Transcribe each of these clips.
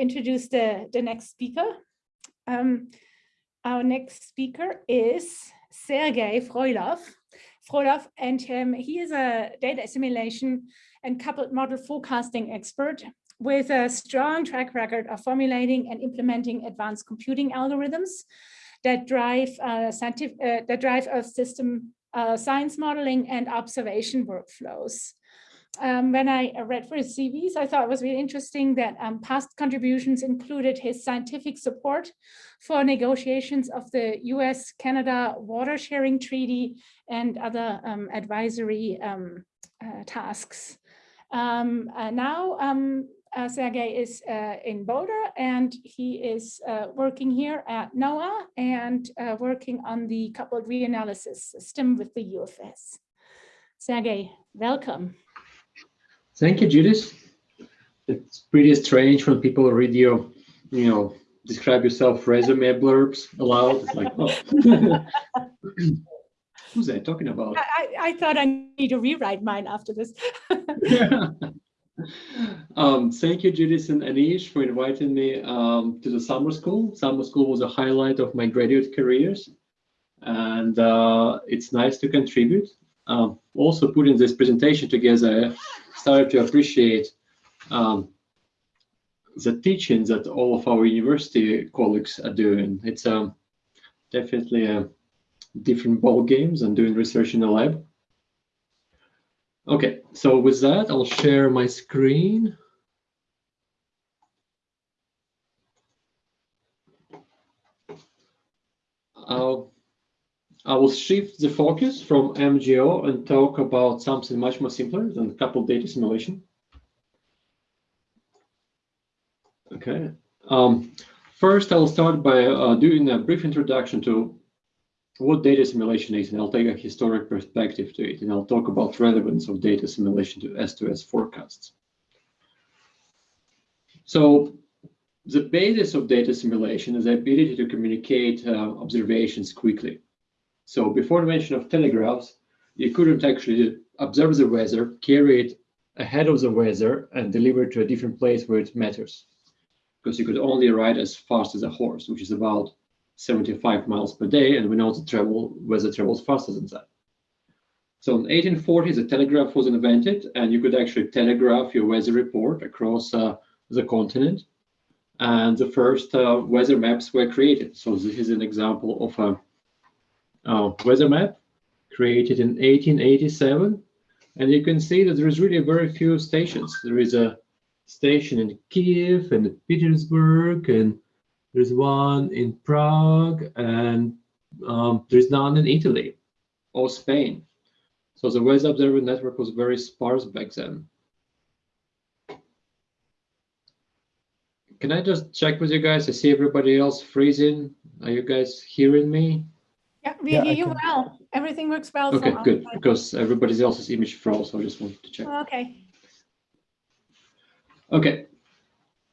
introduce the, the next speaker. Um, our next speaker is Sergei Frolov. Frolov, and um, he is a data assimilation and coupled model forecasting expert with a strong track record of formulating and implementing advanced computing algorithms that drive uh, scientific uh, that drive a system uh, science modeling and observation workflows. Um, when I read for his CVs, I thought it was really interesting that um, past contributions included his scientific support for negotiations of the US-Canada water sharing treaty and other um, advisory um, uh, tasks. Um, uh, now, um, uh, Sergey is uh, in Boulder and he is uh, working here at NOAA and uh, working on the coupled reanalysis system with the UFS. Sergey, welcome. Thank you, Judith. It's pretty strange when people read your, you know, describe yourself resume blurbs aloud. It's like, oh. Who's that talking about? I, I thought I need to rewrite mine after this. um, thank you, Judith and Anish, for inviting me um, to the summer school. Summer school was a highlight of my graduate careers, and uh, it's nice to contribute. Um, also, putting this presentation together, I started to appreciate um, the teaching that all of our university colleagues are doing. It's um, definitely a different ball games and doing research in the lab. Okay, so with that, I'll share my screen. I'll, I will shift the focus from MJO and talk about something much more simpler than coupled data assimilation. Okay. Um, first, I'll start by uh, doing a brief introduction to what data assimilation is, and I'll take a historic perspective to it, and I'll talk about relevance of data assimilation to S2S forecasts. So the basis of data assimilation is the ability to communicate uh, observations quickly. So before the invention of telegraphs, you couldn't actually observe the weather, carry it ahead of the weather, and deliver it to a different place where it matters. Because you could only ride as fast as a horse, which is about 75 miles per day, and we know the travel weather travels faster than that. So in 1840, the telegraph was invented, and you could actually telegraph your weather report across uh, the continent. And the first uh, weather maps were created. So this is an example of a, a weather map created in 1887. And you can see that there is really very few stations. There is a station in Kiev and Petersburg and there's one in Prague, and um, there's none in Italy or Spain. So the Weather Observer network was very sparse back then. Can I just check with you guys? I see everybody else freezing. Are you guys hearing me? Yeah, we yeah, hear you well. Everything works well. Okay, good. Because everybody else's image froze, so I just wanted to check. Okay. Okay.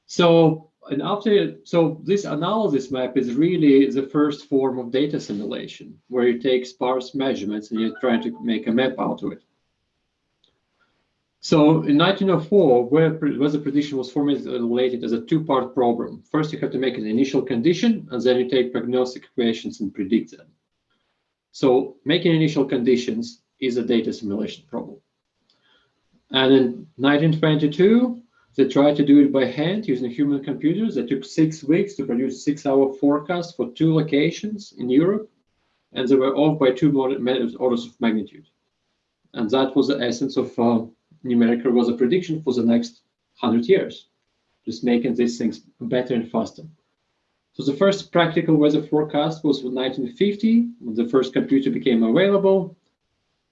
So and after, so this analysis map is really the first form of data assimilation, where you take sparse measurements and you're trying to make a map out of it. So in 1904, where weather prediction was formulated as a two-part problem. First, you have to make an initial condition, and then you take prognostic equations and predict them. So making initial conditions is a data assimilation problem. And in 1922, they tried to do it by hand using human computers. It took six weeks to produce six-hour forecast for two locations in Europe, and they were off by two orders of magnitude. And that was the essence of uh, numerical weather prediction for the next 100 years, just making these things better and faster. So the first practical weather forecast was in 1950, when the first computer became available.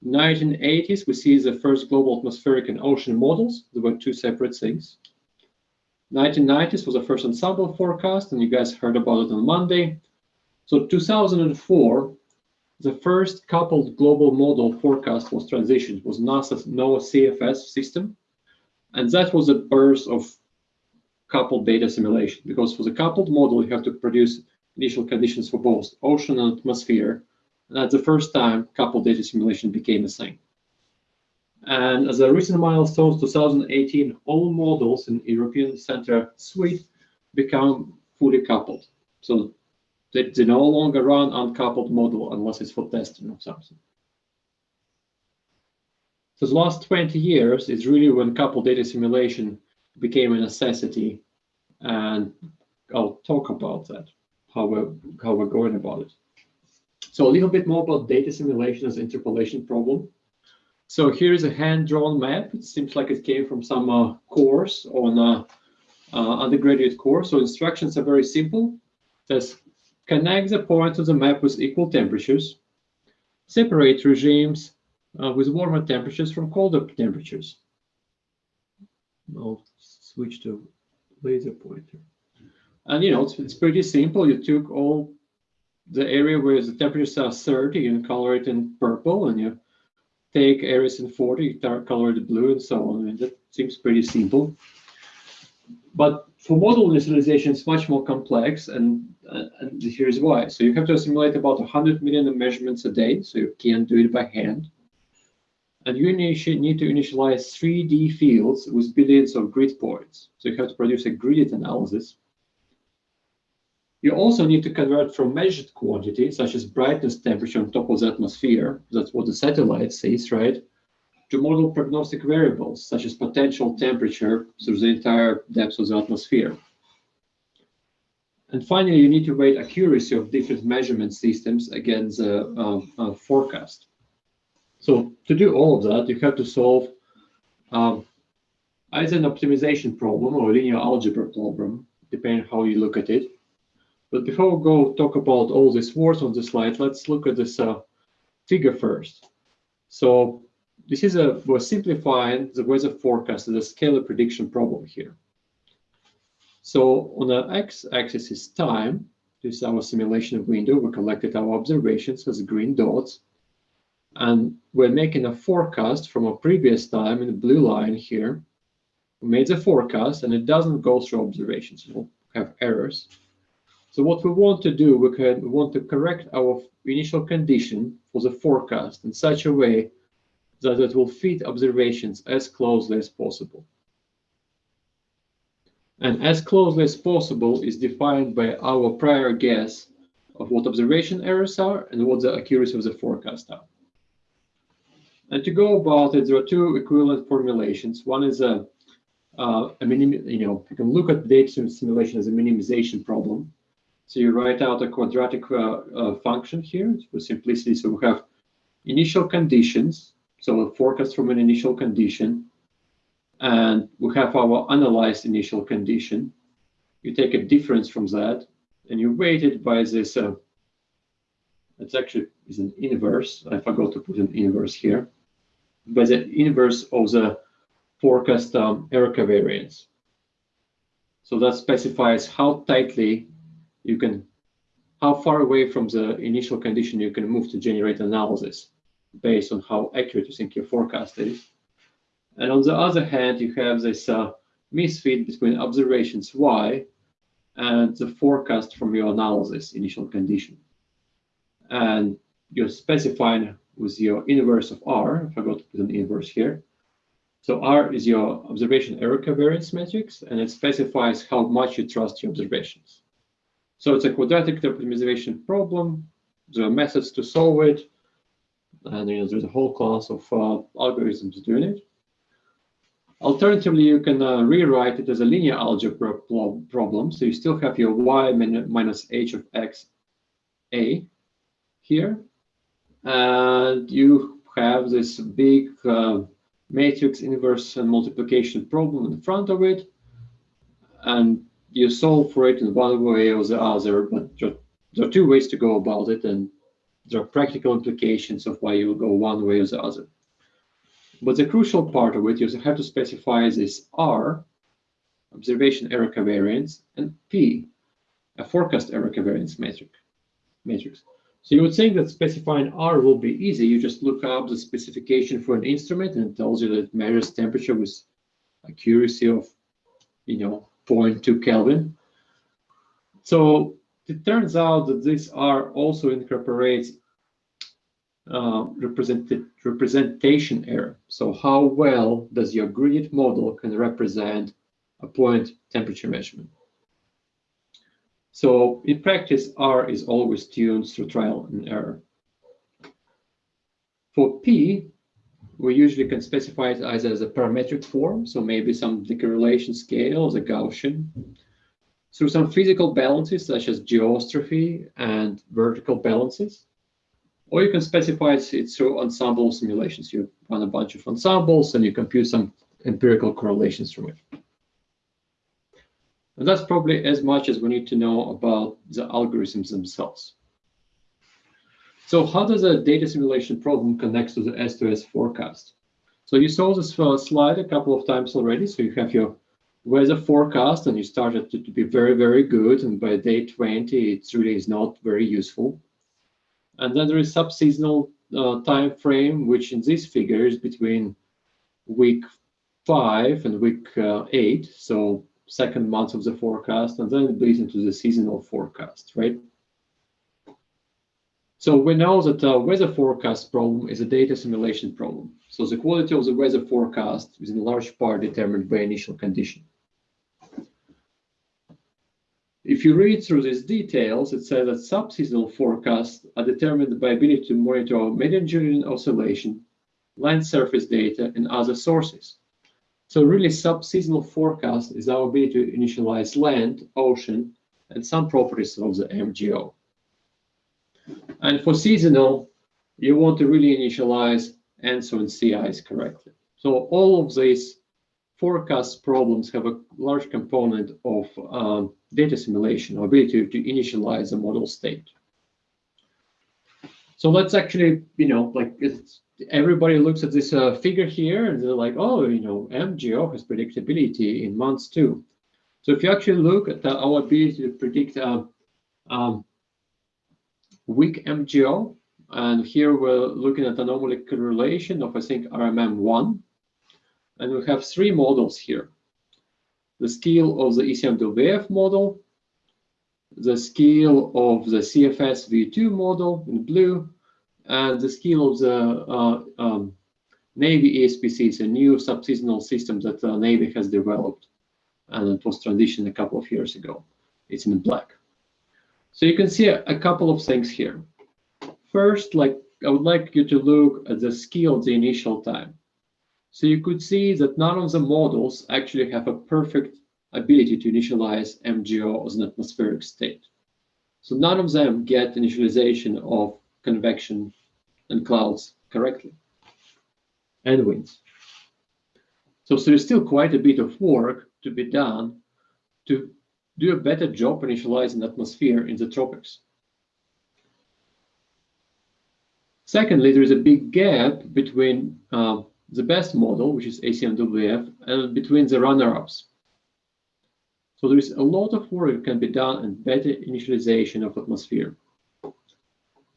1980s, we see the first global atmospheric and ocean models. There were two separate things. 1990s was the first ensemble forecast, and you guys heard about it on Monday. So 2004, the first coupled global model forecast was transitioned, was NASA's NOAA CFS system. And that was the birth of coupled data assimilation, because for the coupled model, you have to produce initial conditions for both ocean and atmosphere and that's the first time coupled data assimilation became a thing. And as a recent milestone, 2018, all models in European Center Suite become fully coupled. So they, they no longer run uncoupled model unless it's for testing or something. So the last 20 years is really when coupled data assimilation became a necessity. And I'll talk about that, how we're, how we're going about it. So a little bit more about data assimilation as interpolation problem. So here's a hand-drawn map. It seems like it came from some uh, course on a uh, undergraduate course. So instructions are very simple. Says connect the point of the map with equal temperatures, separate regimes uh, with warmer temperatures from colder temperatures. I'll switch to laser pointer. And you know, it's, it's pretty simple. You took all the area where the temperatures are 30 and color it in purple, and you take areas in 40, you color it blue, and so on. I mean, that seems pretty simple. But for model initialization, it's much more complex, and, uh, and here's why. So you have to simulate about 100 million measurements a day, so you can't do it by hand. And you need to initialize 3D fields with billions of grid points. So you have to produce a gridded analysis. You also need to convert from measured quantity, such as brightness temperature on top of the atmosphere, that's what the satellite sees, right, to model prognostic variables, such as potential temperature through the entire depth of the atmosphere. And finally, you need to weight accuracy of different measurement systems against the uh, uh, forecast. So to do all of that, you have to solve um, either an optimization problem or a linear algebra problem, depending how you look at it. But before we go talk about all these words on the slide, let's look at this uh, figure first. So this is a, we're simplifying the weather forecast as a scalar prediction problem here. So on the x-axis is time. This is our assimilation window. We collected our observations as green dots. And we're making a forecast from a previous time in the blue line here. We made the forecast and it doesn't go through observations. We'll have errors. So what we want to do, we, can, we want to correct our initial condition for the forecast in such a way that it will fit observations as closely as possible. And as closely as possible is defined by our prior guess of what observation errors are and what the accuracy of the forecast are. And to go about it, there are two equivalent formulations. One is a, uh, a minim, you know, you can look at data assimilation as a minimization problem. So you write out a quadratic uh, uh, function here for simplicity. So we have initial conditions, so a forecast from an initial condition, and we have our analyzed initial condition. You take a difference from that, and you weight it by this. Uh, it's actually is an inverse. I forgot to put an inverse here by the inverse of the forecast um, error covariance. So that specifies how tightly you can, how far away from the initial condition you can move to generate analysis based on how accurate you think your forecast is. And on the other hand, you have this uh, misfit between observations y and the forecast from your analysis initial condition. And you're specifying with your inverse of R. I forgot to put an inverse here. So R is your observation error covariance matrix, and it specifies how much you trust your observations. So it's a quadratic optimization problem. There are methods to solve it, and you know, there's a whole class of uh, algorithms doing it. Alternatively, you can uh, rewrite it as a linear algebra problem. So you still have your y minus h of x a here, you have this big uh, matrix inverse and multiplication problem in front of it, and you solve for it in one way or the other, but there are two ways to go about it, and there are practical implications of why you go one way or the other. But the crucial part of it, you have to specify this R, observation error covariance, and P, a forecast error covariance matrix. matrix. So you would think that specifying R will be easy. You just look up the specification for an instrument and it tells you that it measures temperature with accuracy of, you know, 0.2 Kelvin. So it turns out that this R also incorporates uh, representation error. So how well does your gradient model can represent a point temperature measurement? So in practice, R is always tuned through trial and error. For P, we usually can specify it either as a parametric form, so maybe some decorrelation scale a Gaussian, through some physical balances such as geostrophy and vertical balances. Or you can specify it through ensemble simulations. You run a bunch of ensembles and you compute some empirical correlations from it. And that's probably as much as we need to know about the algorithms themselves. So how does a data assimilation problem connect to the S2S forecast? So you saw this slide a couple of times already. So you have your weather forecast and you started to, to be very, very good. And by day 20, it really is not very useful. And then there is subseasonal uh, time frame, which in this figure is between week five and week uh, eight. So second month of the forecast, and then it bleeds into the seasonal forecast, right? So we know that the weather forecast problem is a data assimilation problem. So the quality of the weather forecast is in large part determined by initial condition. If you read through these details, it says that subseasonal forecasts are determined by ability to monitor Madden-Julian oscillation, land surface data, and other sources. So really subseasonal forecast is our ability to initialize land, ocean, and some properties of the MJO. And for seasonal, you want to really initialize ENSO and ice correctly. So all of these forecast problems have a large component of um, data assimilation, or ability to initialize a model state. So let's actually, you know, like everybody looks at this uh, figure here and they're like, oh, you know, MJO has predictability in months too. So if you actually look at the, our ability to predict uh, um, weak MJO. And here we're looking at anomaly correlation of, I think, RMM1. And we have three models here. The scale of the ECMWF model, the scale of the CFS V2 model in blue, and the scale of the uh, um, Navy ESPC. is a new subseasonal system that the uh, Navy has developed, and it was transitioned a couple of years ago. It's in black. So you can see a, a couple of things here. First, like I would like you to look at the scale of the initial time. So you could see that none of the models actually have a perfect ability to initialize MJO as an atmospheric state. So none of them get initialization of convection and clouds correctly, and winds. So, so there's still quite a bit of work to be done to do a better job initializing atmosphere in the tropics. Secondly, there is a big gap between uh, the best model, which is ECMWF, and between the runner-ups. So there is a lot of work that can be done and better initialization of atmosphere.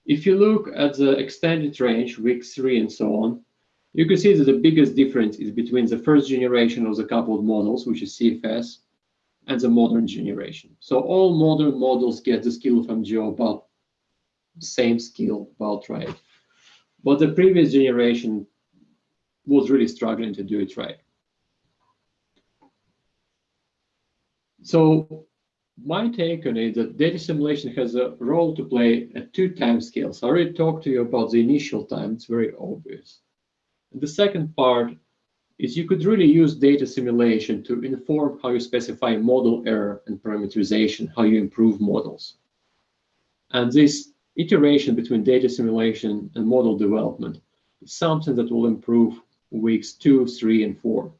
If you look at the extended range, week three and so on, you can see that the biggest difference is between the first generation of the coupled models, which is CFS, and the modern generation. So all modern models get the skill of MJO about same skill, about right. But the previous generation was really struggling to do it right. So my take on it that data assimilation has a role to play at two time scales. I already talked to you about the initial time, it's very obvious. And the second part is you could really use data assimilation to inform how you specify model error and parameterization, how you improve models. And this iteration between data assimilation and model development is something that will improve weeks two, three, and four.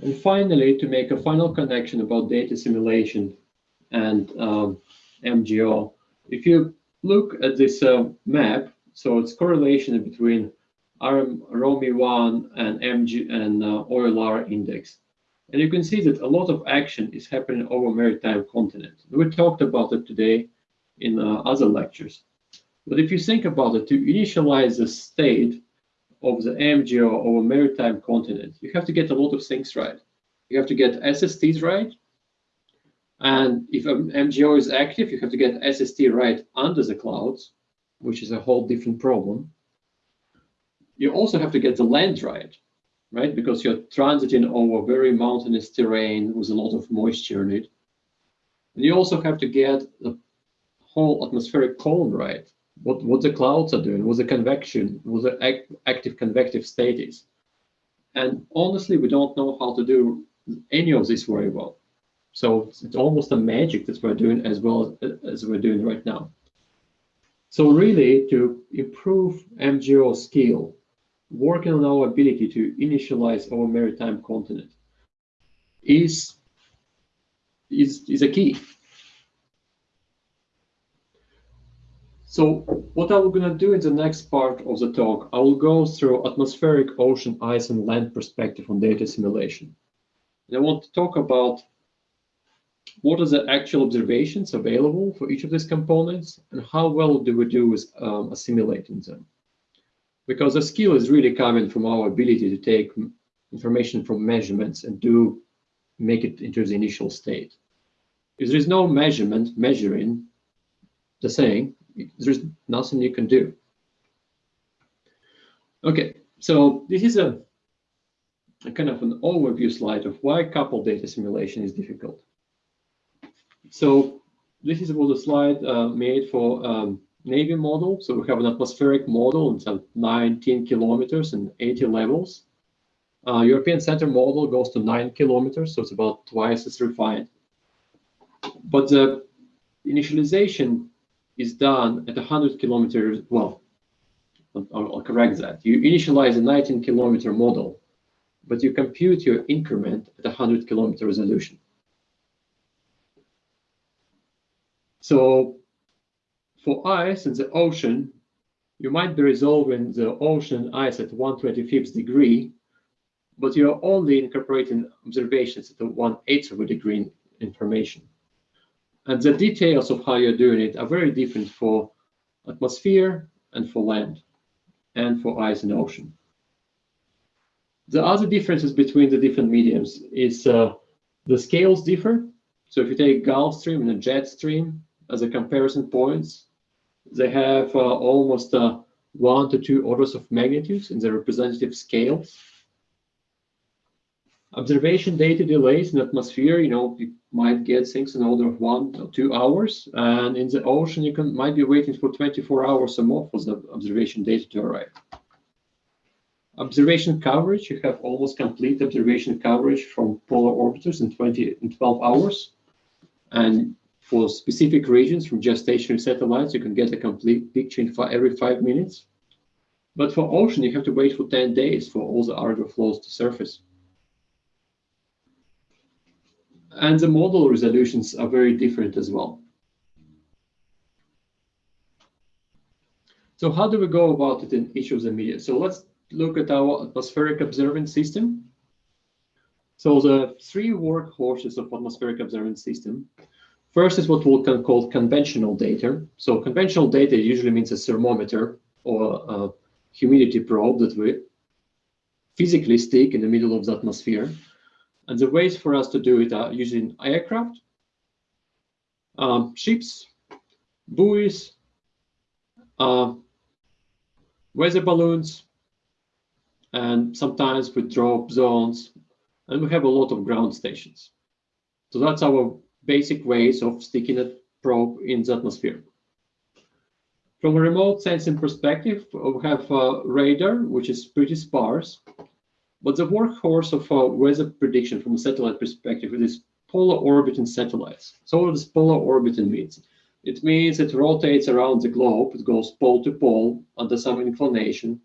And finally, to make a final connection about data assimilation and um, MJO, if you look at this uh, map, so it's correlation between ROMI1 and MG and uh, OLR index. And you can see that a lot of action is happening over maritime continent. We talked about it today in uh, other lectures. But if you think about it, to initialize the state of the MJO over maritime continent, you have to get a lot of things right. You have to get SSTs right. And if an MJO is active, you have to get SST right under the clouds, which is a whole different problem you also have to get the land right, right? Because you're transiting over very mountainous terrain with a lot of moisture in it. And you also have to get the whole atmospheric cone right. What, what the clouds are doing, what the convection, what the act, active convective state is. And honestly, we don't know how to do any of this very well. So it's, it's almost a magic that we're doing as well as we're doing right now. So really, to improve MJO skill, working on our ability to initialize our maritime continent is, is, is a key. So what I'm going to do in the next part of the talk, I will go through atmospheric, ocean, ice, and land perspective on data assimilation. And I want to talk about what are the actual observations available for each of these components and how well do we do with um, assimilating them. Because the skill is really coming from our ability to take information from measurements and do make it into the initial state. If there is no measurement measuring the thing, there's nothing you can do. Okay, so this is a, a kind of an overview slide of why coupled data assimilation is difficult. So this is what the slide uh, made for um, Navy model. So we have an atmospheric model, it's at 19 kilometers and 80 levels. Uh, European Center model goes to 9 kilometers, so it's about twice as refined. But the initialization is done at 100 kilometers, well, I'll, I'll correct that. You initialize a 19 kilometer model, but you compute your increment at 100 kilometer resolution. So for ice in the ocean, you might be resolving the ocean ice at 125th degree, but you're only incorporating observations at the 1 8th of a degree information. And the details of how you're doing it are very different for atmosphere and for land and for ice and ocean. The other differences between the different mediums is uh, the scales differ. So if you take Gulf Stream and a jet stream, as a comparison points. They have uh, almost uh, one to two orders of magnitudes in the representative scales. Observation data delays in atmosphere, you know, you might get things in order of one or two hours. And in the ocean, you can might be waiting for 24 hours or more for the observation data to arrive. Observation coverage, you have almost complete observation coverage from polar orbiters in 20 in 12 hours. And for specific regions from geostationary satellites, you can get a complete picture in every five minutes. But for ocean, you have to wait for 10 days for all the hydro flows to surface. And the model resolutions are very different as well. So how do we go about it in each of the media? So let's look at our atmospheric observance system. So the three workhorses of atmospheric observance system First is what we can call conventional data. So conventional data usually means a thermometer or a humidity probe that we physically stick in the middle of the atmosphere. And the ways for us to do it are using aircraft, um, ships, buoys, uh, weather balloons, and sometimes with dropsondes, and we have a lot of ground stations. So that's our basic ways of sticking a probe in the atmosphere. From a remote sensing perspective, we have uh, radar, which is pretty sparse, but the workhorse of uh, weather prediction from a satellite perspective is polar orbiting satellites. So what does polar orbiting means? It means it rotates around the globe, it goes pole to pole under some inclination,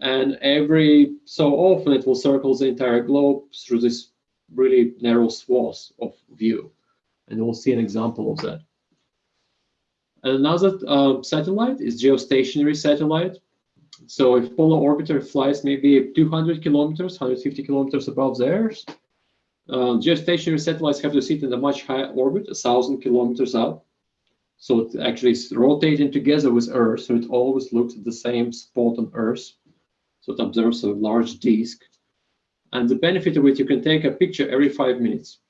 and every so often it will circle the entire globe through this really narrow swath of view and we'll see an example of that. Another uh, satellite is geostationary satellite. So if polar orbiter flies maybe 200 kilometers, 150 kilometers above the Earth, uh, geostationary satellites have to sit in a much higher orbit, a thousand kilometers up. So it actually is rotating together with Earth, so it always looks at the same spot on Earth. So it observes a large disk. And the benefit of it, you can take a picture every five minutes.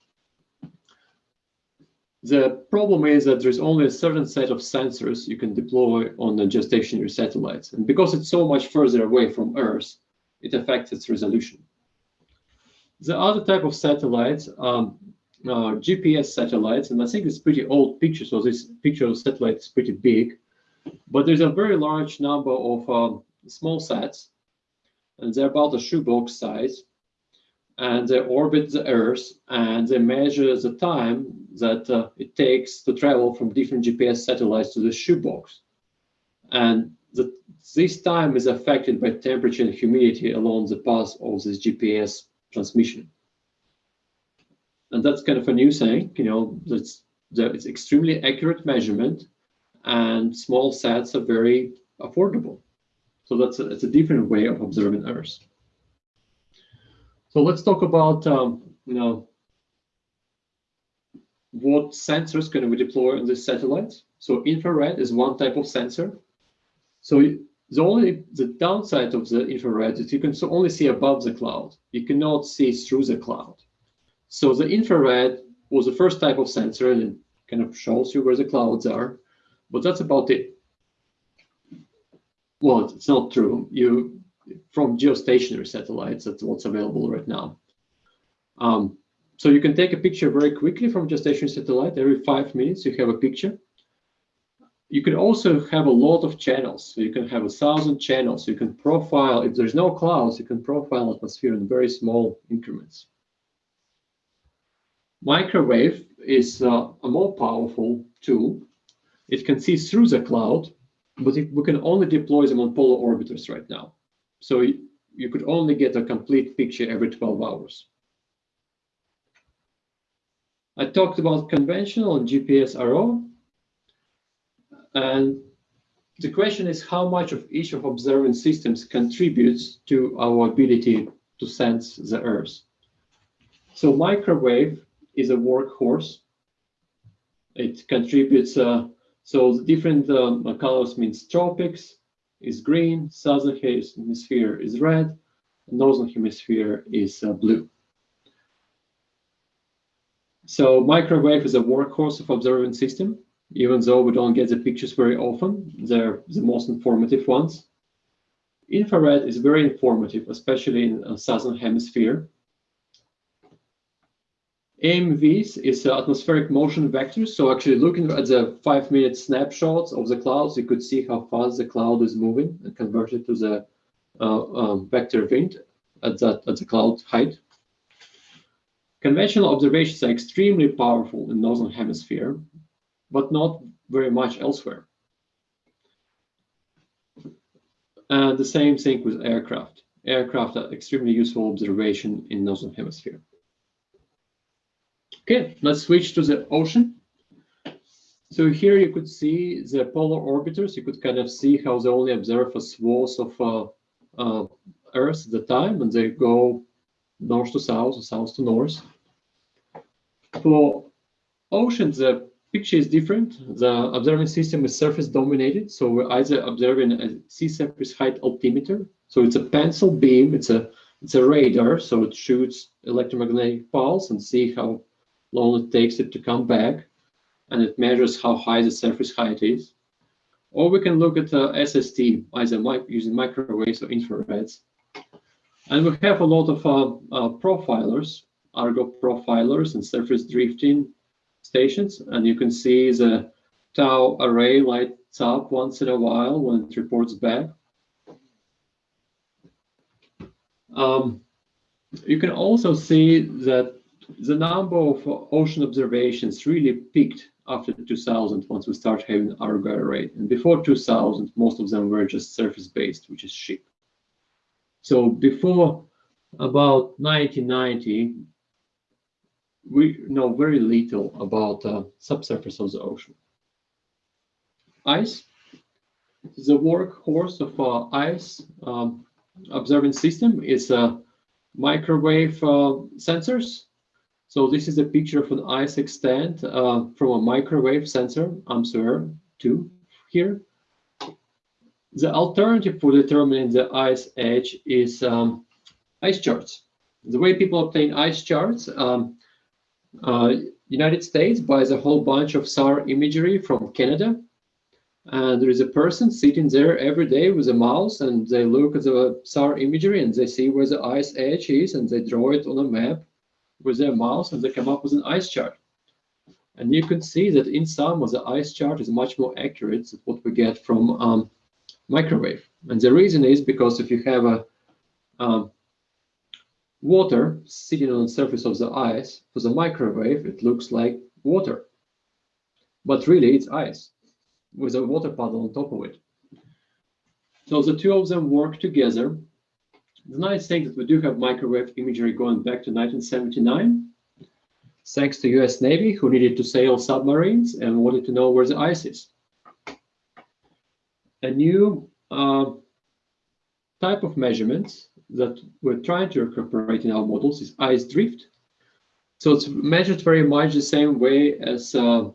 The problem is that there's only a certain set of sensors you can deploy on the geostationary satellites. And because it's so much further away from Earth, it affects its resolution. The other type of satellites are uh, GPS satellites, and I think it's pretty old picture, so this picture of satellite is pretty big. But there's a very large number of um, small sats, and they're about a shoebox size, and they orbit the Earth, and they measure the time that uh, it takes to travel from different GPS satellites to the shoebox. And the, this time is affected by temperature and humidity along the path of this GPS transmission. And that's kind of a new thing, you know, that's it's extremely accurate measurement and small sats are very affordable. So that's a, it's a different way of observing Earth. So let's talk about, um, you know, what sensors can we deploy on this satellite. So infrared is one type of sensor. So the only the downside of the infrared is you can only see above the cloud. You cannot see through the cloud. So the infrared was the first type of sensor and it kind of shows you where the clouds are, but that's about it. Well, it's not true. You from geostationary satellites, that's what's available right now. Um, so you can take a picture very quickly from geostationary satellite. Every five minutes, you have a picture. You can also have a lot of channels. So you can have a thousand channels. You can profile, if there's no clouds, you can profile atmosphere in very small increments. Microwave is uh, a more powerful tool. It can see through the cloud, but it, we can only deploy them on polar orbiters right now. So you, you could only get a complete picture every 12 hours. I talked about conventional GPS RO. And the question is how much of each of observing systems contributes to our ability to sense the Earth. So microwave is a workhorse. It contributes, uh, so the different uh, colors means tropics is green, southern hemisphere is red, northern hemisphere is uh, blue. So microwave is a workhorse of observing system, even though we don't get the pictures very often, they're the most informative ones. Infrared is very informative, especially in the southern hemisphere. AMVs is the atmospheric motion vectors. So actually looking at the five minute snapshots of the clouds, you could see how fast the cloud is moving and convert it to the uh, um, vector wind at, that, at the cloud height. Conventional observations are extremely powerful in Northern Hemisphere, but not very much elsewhere. And the same thing with aircraft. Aircraft are extremely useful observation in Northern Hemisphere. Okay, let's switch to the ocean. So here you could see the polar orbiters. You could kind of see how they only observe a swath of uh, uh, Earth at the time, and they go north to south or south to north. For oceans, the picture is different. The observing system is surface dominated, so we're either observing a sea surface height altimeter. So it's a pencil beam. It's a it's a radar, so it shoots electromagnetic pulse and see how long it takes it to come back, and it measures how high the surface height is. Or we can look at uh, SST, either using microwaves or infrareds. And we have a lot of uh, uh, profilers, Argo profilers and surface drifting stations. And you can see the TAO array lights up once in a while when it reports back. Um, you can also see that the number of ocean observations really peaked after 2000 once we started having Argo array. And before 2000, most of them were just surface-based, which is ship. So before about 1990, we know very little about uh, subsurface of the ocean. Ice the workhorse of uh, ice um, observing system is uh, microwave uh, sensors so this is a picture of an ice extent uh, from a microwave sensor, AMSOER 2 here. The alternative for determining the ice edge is um, ice charts. The way people obtain ice charts, um, uh, United States buys a whole bunch of SAR imagery from Canada. And there is a person sitting there every day with a mouse and they look at the SAR imagery and they see where the ice edge is and they draw it on a map with their mouse and they come up with an ice chart. And you can see that in some of the ice chart is much more accurate than what we get from um, microwave. And the reason is because if you have a um, water sitting on the surface of the ice, for the microwave, it looks like water. But really, it's ice with a water puddle on top of it. So the two of them work together. The nice thing that we do have microwave imagery going back to 1979, thanks to US Navy, who needed to sail submarines and wanted to know where the ice is. A new uh, type of measurements that we're trying to incorporate in our models is ice drift. So it's measured very much the same way as uh,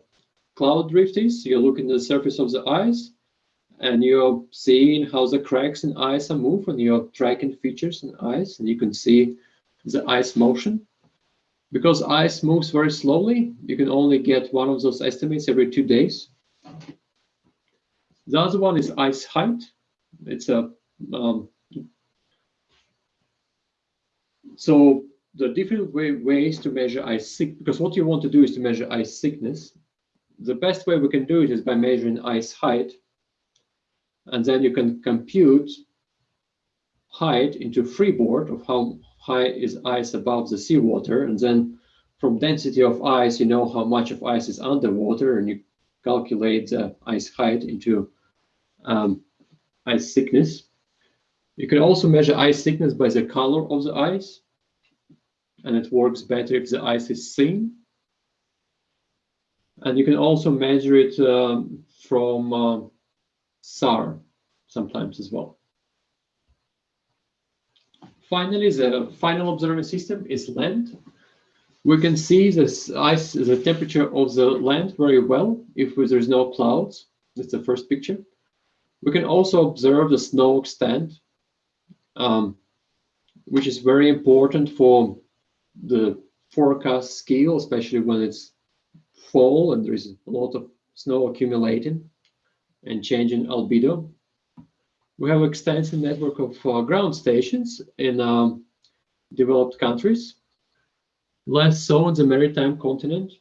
cloud drift is. You're looking at the surface of the ice and you're seeing how the cracks in ice are moving and you're tracking features in ice and you can see the ice motion. Because ice moves very slowly, you can only get one of those estimates every two days. The other one is ice height. It's a um, so the different way, ways to measure ice thick, because what you want to do is to measure ice thickness. The best way we can do it is by measuring ice height. And then you can compute height into freeboard of how high is ice above the seawater. And then from density of ice, you know how much of ice is underwater and you calculate the ice height into um, ice thickness. You can also measure ice thickness by the color of the ice and it works better if the ice is thin. And you can also measure it um, from uh, SAR sometimes as well. Finally, the final observing system is land. We can see this ice, the temperature of the land very well if there's no clouds. That's the first picture. We can also observe the snow extent, um, which is very important for the forecast scale, especially when it's fall and there's a lot of snow accumulating and changing albedo. We have extensive network of uh, ground stations in um, developed countries, less so in the maritime continent.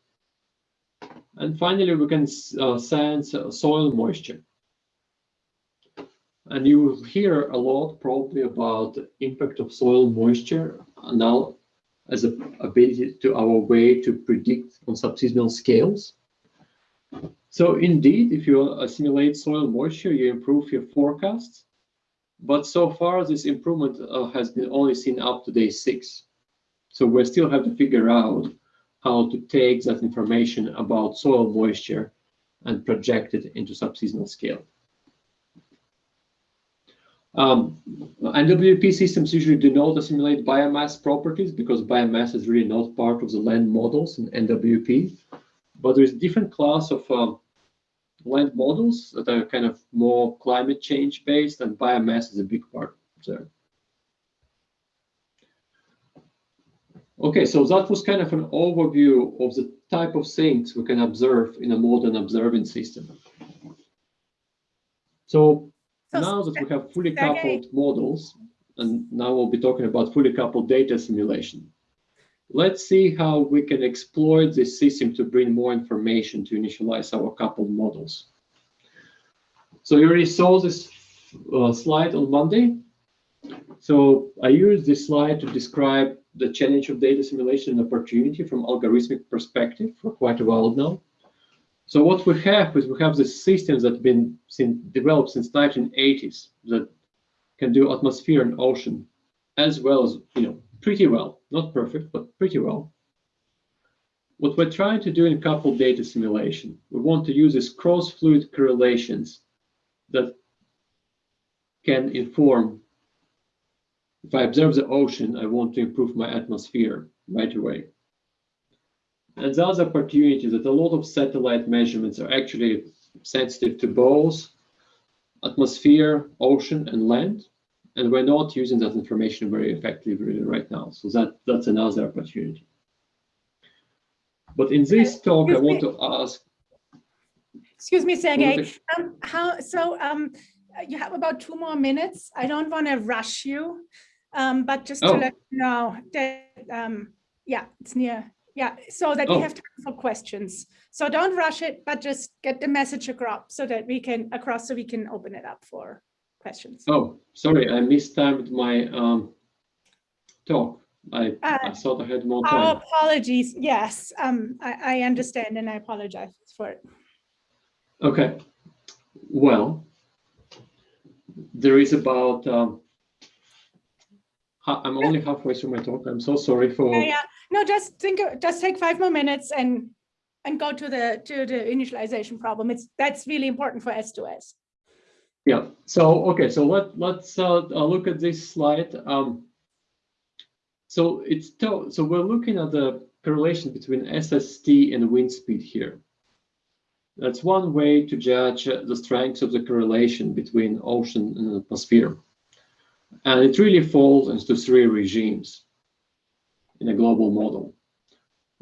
And finally, we can uh, sense soil moisture. And you hear a lot probably about the impact of soil moisture now as a ability to our way to predict on subseasonal scales. So indeed, if you assimilate soil moisture, you improve your forecasts. But so far, this improvement uh, has been only seen up to day six. So we still have to figure out how to take that information about soil moisture and project it into subseasonal scale. Um, NWP systems usually do not assimilate biomass properties because biomass is really not part of the land models in NWP. But there's different class of um, land models that are kind of more climate change based and biomass is a big part there. Okay, so that was kind of an overview of the type of things we can observe in a modern observing system. So now that we have fully coupled models, and now we'll be talking about fully coupled data assimilation. Let's see how we can exploit this system to bring more information to initialize our coupled models. So you already saw this uh, slide on Monday. So I used this slide to describe the challenge of data assimilation and opportunity from algorithmic perspective for quite a while now. So what we have is we have this system that's been developed since 1980s that can do atmosphere and ocean as well as, you know, pretty well, not perfect, but pretty well. What we're trying to do in coupled data assimilation, we want to use these cross-fluid correlations that can inform, if I observe the ocean, I want to improve my atmosphere right away. And the other opportunity that a lot of satellite measurements are actually sensitive to both atmosphere, ocean, and land. And we're not using that information very effectively right now. So that, that's another opportunity. But in this talk, I want to ask. Excuse me, Sergey. Um, how, so um, you have about two more minutes. I don't want to rush you, um, but just to oh. let you know that um, yeah, it's near. Yeah, so that Oh. we have time for questions. So don't rush it, but just get the message across so that we can across so we can open it up for questions. Oh, sorry, I mistimed my um, talk. I, I Uh, thought I had more time. Our apologies. Yes, um, I, I understand and I apologize for it. Okay, well, there is about, um, I'm only halfway through my talk. I'm so sorry for, Yeah, yeah. No, just think, just take five more minutes and, and go to the, to the initialization problem. It's, that's really important for S2S. yeah. So, okay, so let, let's uh, uh, look at this slide. Um, so it's, so we're looking at the correlation between SST and wind speed here. That's one way to judge uh, the strength of the correlation between ocean and atmosphere. And it really falls into three regimes in a global model.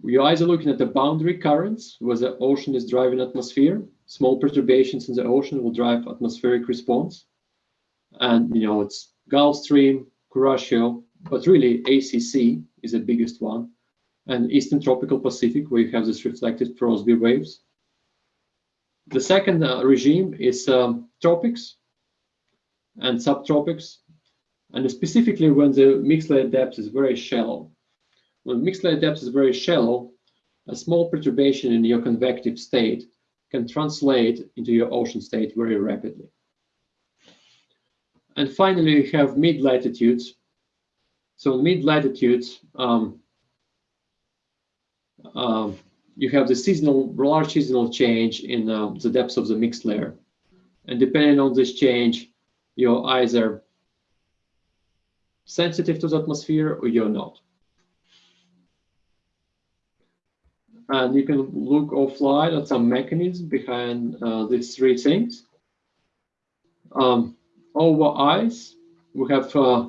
You're either looking at the boundary currents, where the ocean is driving atmosphere. Small perturbations in the ocean will drive atmospheric response. And, you know, it's Gulf Stream, Kuroshio, but really ACC is the biggest one. And Eastern Tropical Pacific, where you have this reflected Rossby waves. The second uh, regime is um, tropics and subtropics, and specifically when the mixed layer depth is very shallow. When mixed layer depth is very shallow, a small perturbation in your convective state can translate into your ocean state very rapidly. And finally, you have mid latitudes. So mid latitudes, um, um, you have the seasonal, large seasonal change in uh, the depth of the mixed layer. And depending on this change, you're either sensitive to the atmosphere or you're not. And you can look offline at some mechanisms behind uh, these three things. Um, over ice, we have uh,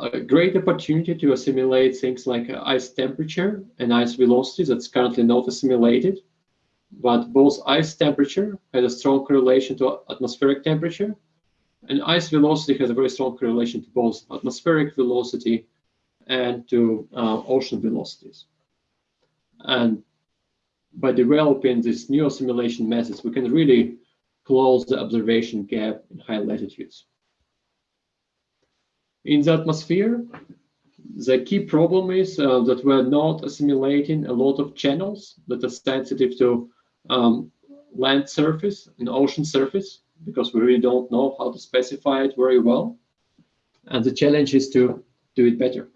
a great opportunity to assimilate things like ice temperature and ice velocity that's currently not assimilated. But both ice temperature has a strong correlation to atmospheric temperature, and ice velocity has a very strong correlation to both atmospheric velocity and to uh, ocean velocities. And by developing these new assimilation methods, we can really close the observation gap in high latitudes. In the atmosphere, the key problem is uh, that we're not assimilating a lot of channels that are sensitive to um, land surface and ocean surface because we really don't know how to specify it very well. And the challenge is to do it better.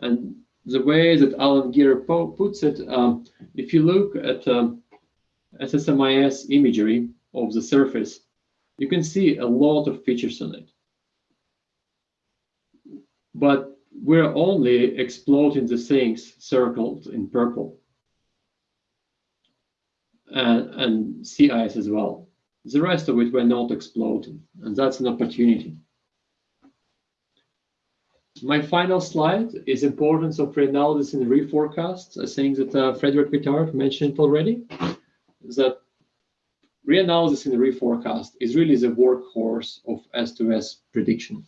And the way that Alan Geer puts it, um, if you look at um, SSMIS imagery of the surface, you can see a lot of features on it. But we're only exploiting the things circled in purple and, and sea ice as well. The rest of it we're not exploiting, and that's an opportunity. My final slide is importance of reanalysis and reforecast. I think that uh, Frédéric Vitart mentioned already, is that reanalysis and reforecast is really the workhorse of S2S prediction.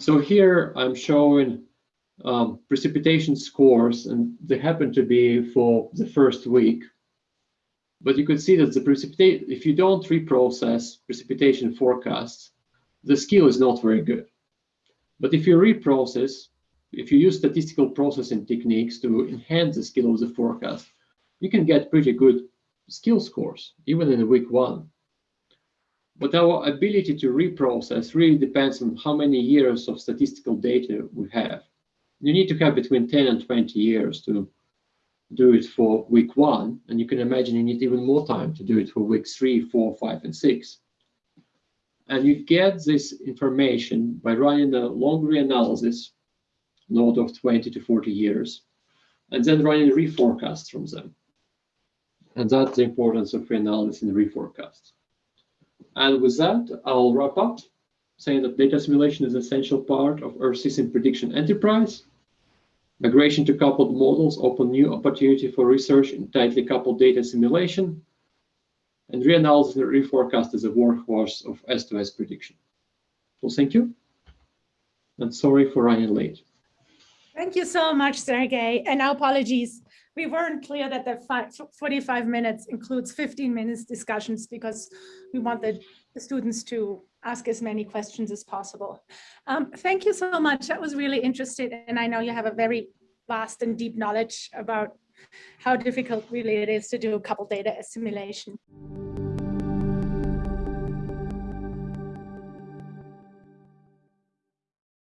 So here I'm showing um, precipitation scores, and they happen to be for the first week. But you could see that the precipitate, if you don't reprocess precipitation forecasts, the skill is not very good. But if you reprocess, if you use statistical processing techniques to enhance the skill of the forecast, you can get pretty good skill scores, even in week one. But our ability to reprocess really depends on how many years of statistical data we have. You need to have between 10 and 20 years to do it for week one, and you can imagine you need even more time to do it for weeks three, four, five, and six. And you get this information by running a long reanalysis, node of 20 to 40 years, and then running reforecasts from them. And that's the importance of reanalysis and reforecasts. And with that, I'll wrap up saying that data assimilation is an essential part of Earth system prediction enterprise. Migration to coupled models open new opportunity for research in tightly coupled data assimilation. And reanalysis and reforecast is a workhorse of S2S prediction. So thank you. And sorry for running late. Thank you so much, Sergey. And apologies. We weren't clear that the fi- 45 minutes includes 15 minutes discussions because we want the, the students to ask as many questions as possible. Um, thank you so much. That was really interesting. And I know you have a very vast and deep knowledge about how difficult really it is to do a couple data assimilation.